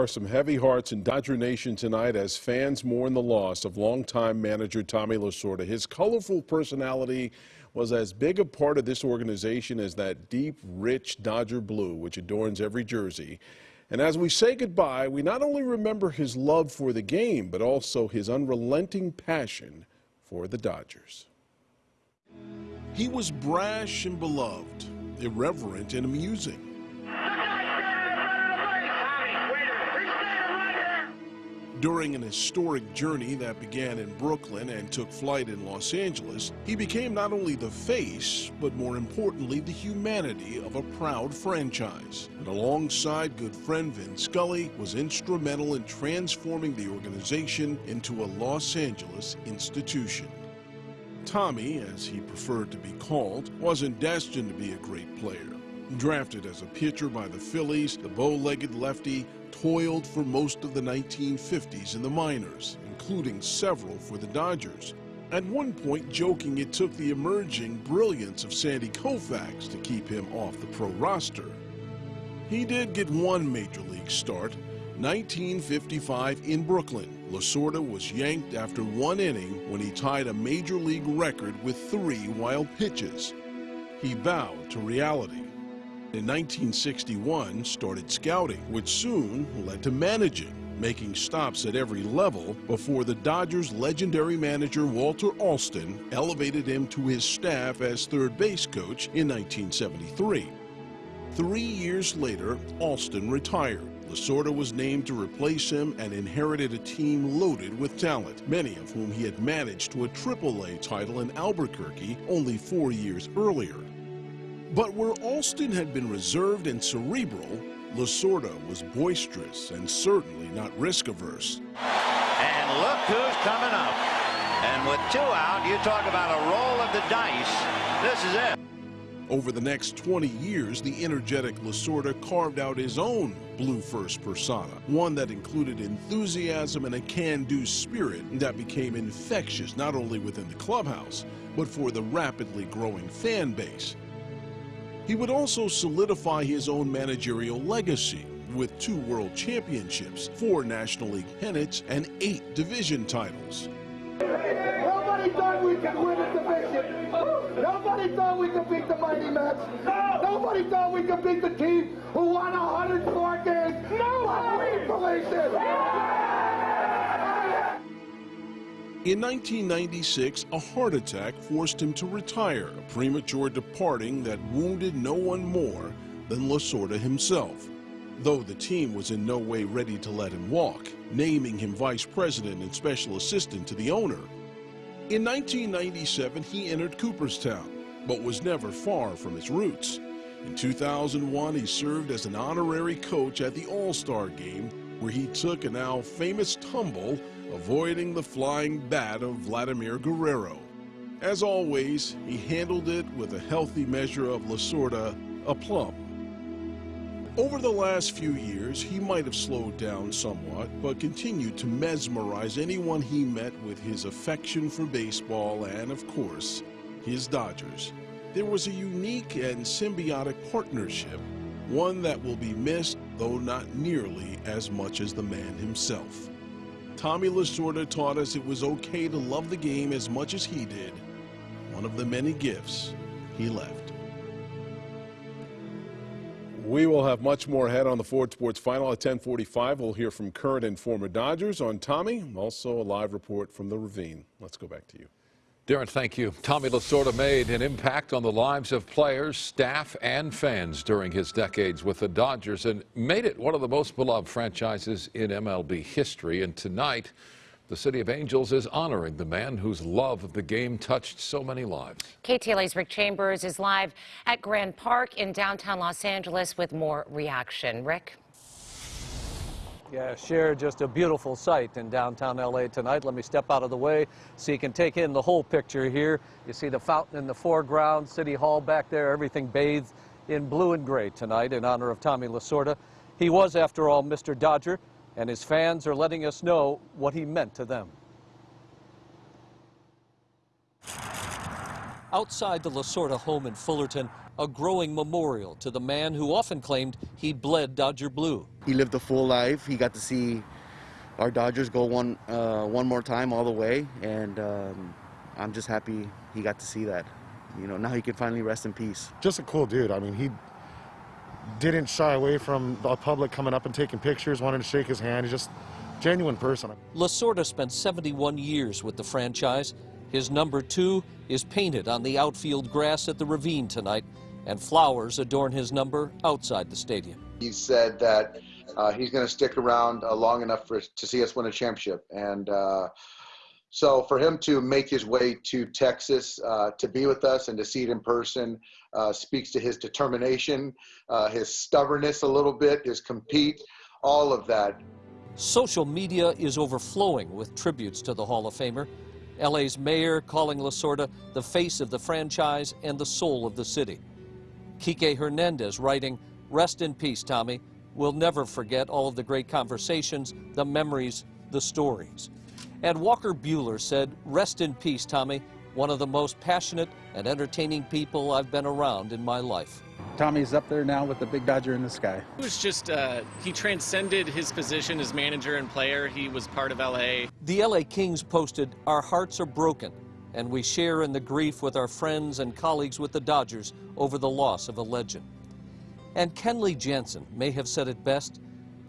are some heavy hearts in Dodger Nation tonight as fans mourn the loss of longtime manager Tommy Lasorda. His colorful personality was as big a part of this organization as that deep, rich Dodger blue which adorns every jersey. And as we say goodbye, we not only remember his love for the game, but also his unrelenting passion for the Dodgers. He was brash and beloved, irreverent and amusing. During an historic journey that began in Brooklyn and took flight in Los Angeles, he became not only the face, but more importantly, the humanity of a proud franchise. And alongside good friend Vin Scully, was instrumental in transforming the organization into a Los Angeles institution. Tommy, as he preferred to be called, wasn't destined to be a great player. Drafted as a pitcher by the Phillies, the bow-legged lefty toiled for most of the 1950s in the minors, including several for the Dodgers. At one point, joking it took the emerging brilliance of Sandy Koufax to keep him off the pro roster. He did get one major league start, 1955 in Brooklyn. Lasorda was yanked after one inning when he tied a major league record with three wild pitches. He bowed to reality. In 1961, started scouting, which soon led to managing, making stops at every level before the Dodgers' legendary manager Walter Alston elevated him to his staff as third base coach in 1973. Three years later, Alston retired. Lasorda was named to replace him and inherited a team loaded with talent, many of whom he had managed to a AAA title in Albuquerque only four years earlier. But where Alston had been reserved and cerebral, Lasorda was boisterous and certainly not risk-averse. And look who's coming up. And with two out, you talk about a roll of the dice. This is it. Over the next 20 years, the energetic Lasorda carved out his own blue first persona, one that included enthusiasm and a can-do spirit that became infectious not only within the clubhouse, but for the rapidly growing fan base. He would also solidify his own managerial legacy with two world championships, four National League pennants, and eight division titles. Nobody thought we could win a division. Nobody thought we could beat the Mighty Mets. Nobody thought we could beat the team who won 104 games. Nobody believed it. In 1996, a heart attack forced him to retire, a premature departing that wounded no one more than Lasorda himself. Though the team was in no way ready to let him walk, naming him vice president and special assistant to the owner. In 1997, he entered Cooperstown, but was never far from his roots. In 2001, he served as an honorary coach at the All-Star Game, where he took a now famous tumble avoiding the flying bat of Vladimir Guerrero. As always, he handled it with a healthy measure of Lasorda aplomb. Over the last few years, he might have slowed down somewhat, but continued to mesmerize anyone he met with his affection for baseball and, of course, his Dodgers. There was a unique and symbiotic partnership, one that will be missed, though not nearly as much as the man himself. Tommy Lasorda taught us it was okay to love the game as much as he did. One of the many gifts he left. We will have much more ahead on the Ford Sports Final at 1045. We'll hear from current and former Dodgers on Tommy, also a live report from the Ravine. Let's go back to you. Darren, thank you. Tommy Lasorda made an impact on the lives of players, staff, and fans during his decades with the Dodgers and made it one of the most beloved franchises in MLB history. And tonight, the City of Angels is honoring the man whose love of the game touched so many lives. KTLA's Rick Chambers is live at Grand Park in downtown Los Angeles with more reaction. Rick? Yeah, share just a beautiful sight in downtown LA tonight. Let me step out of the way so you can take in the whole picture here. You see the fountain in the foreground, City Hall back there, everything bathed in blue and gray tonight in honor of Tommy Lasorda. He was, after all, Mr. Dodger, and his fans are letting us know what he meant to them. Outside the Lasorda home in Fullerton, a growing memorial to the man who often claimed he bled Dodger blue. He lived a full life. He got to see our Dodgers go one uh, one more time all the way, and um, I'm just happy he got to see that. You know, now he can finally rest in peace. just a cool dude. I mean, he didn't shy away from the public coming up and taking pictures, wanting to shake his hand. He's just a genuine person. Lasorda spent 71 years with the franchise. His number two is painted on the outfield grass at the Ravine tonight, and flowers adorn his number outside the stadium. He said that uh, he's going to stick around uh, long enough for to see us win a championship, and uh, so for him to make his way to Texas uh, to be with us and to see it in person uh, speaks to his determination, uh, his stubbornness a little bit, his compete, all of that. Social media is overflowing with tributes to the Hall of Famer. LA's mayor calling Lasorda the face of the franchise and the soul of the city. Kike Hernandez writing, Rest in peace, Tommy. We'll never forget all of the great conversations, the memories, the stories. And Walker Buehler said, Rest in peace, Tommy. One of the most passionate and entertaining people I've been around in my life. Tommy's up there now with the big Dodger in the sky. It was just, uh, he transcended his position as manager and player. He was part of LA. The LA Kings posted, Our hearts are broken, and we share in the grief with our friends and colleagues with the Dodgers over the loss of a legend. And Kenley Jansen may have said it best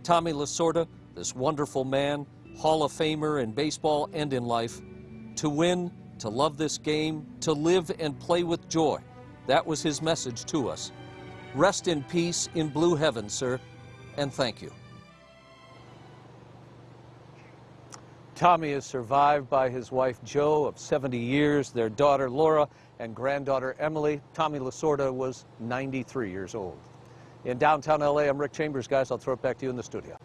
Tommy Lasorda, this wonderful man, Hall of Famer in baseball and in life, to win, to love this game, to live and play with joy. That was his message to us. Rest in peace in blue heaven, sir, and thank you. Tommy is survived by his wife Jo of 70 years, their daughter Laura, and granddaughter Emily. Tommy Lasorda was 93 years old. In downtown LA, I'm Rick Chambers. Guys, I'll throw it back to you in the studio.